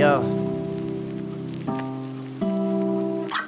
Yeah.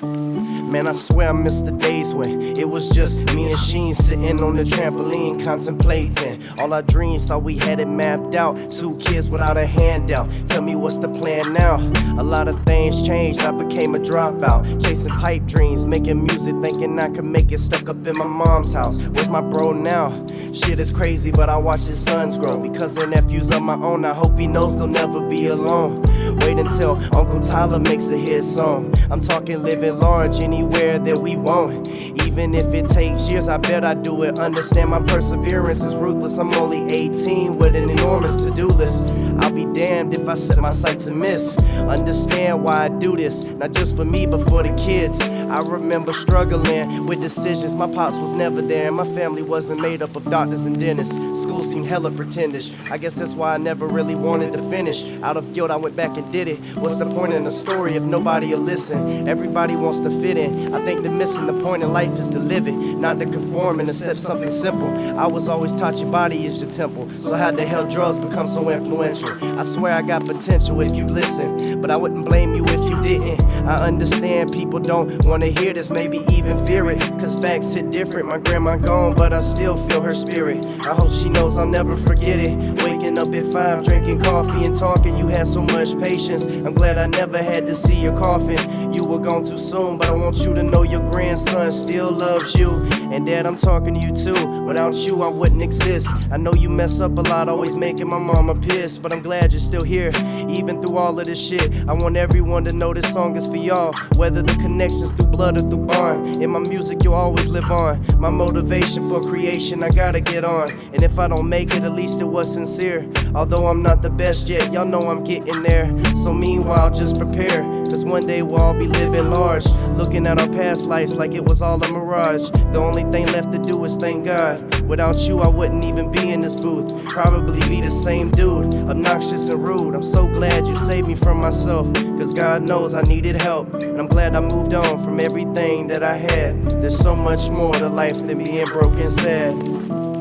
Man, I swear I miss the days when it was just me and Sheen sitting on the trampoline contemplating. All our dreams thought we had it mapped out. Two kids without a handout. Tell me what's the plan now? A lot of things changed. I became a dropout. Chasing pipe dreams, making music, thinking I could make it. Stuck up in my mom's house. Where's my bro now? Shit is crazy, but I watch his sons grow. Because they're nephews of my own, I hope he knows they'll never be alone. Wait until Uncle Tyler makes a hit song. I'm talking living large anywhere that we want. Even if it takes years, I bet I do it. Understand my perseverance is ruthless. I'm only 18 with an enormous to do I'll be damned if I set my sights and miss. Understand why I do this, not just for me, but for the kids. I remember struggling with decisions. My pops was never there, and my family wasn't made up of doctors and dentists. School seemed hella pretendish. I guess that's why I never really wanted to finish. Out of guilt, I went back and did it. What's the point in a story if nobody will listen? Everybody wants to fit in. I think they're missing the point in life is to live it, not to conform and accept something simple. I was always taught your body is your temple. So how the hell drugs become so influential? I swear I got potential if you listen, but I wouldn't blame you if you didn't. I understand people don't wanna hear this, maybe even fear it. Cause facts hit different. My grandma gone, but I still feel her spirit. I hope she knows I'll never forget it. Waking up at five, drinking coffee and talking. You had so much patience. I'm glad I never had to see your coffin. You were gone too soon, but I want you to know your grandson still loves you. And dad, I'm talking to you too. Without you, I wouldn't exist. I know you mess up a lot, always making my mama pissed. But I'm glad you're still here, even through all of this shit. I want everyone to know this song is for y'all. Whether the connections through blood or through bond. In my music, you'll always live on. My motivation for creation, I gotta get on. And if I don't make it, at least it was sincere. Although I'm not the best yet, y'all know I'm getting there. So meanwhile, just prepare. Cause one day we'll all be living large. Looking at our past lives like it was all a mirage. The only thing left to do is thank God. Without you, I wouldn't even be in this booth. Probably be the same dude, obnoxious and rude. I'm so glad you saved me from myself. Cause God knows I needed help. And I'm glad I moved on from everything that I had. There's so much more to life than being broken sad.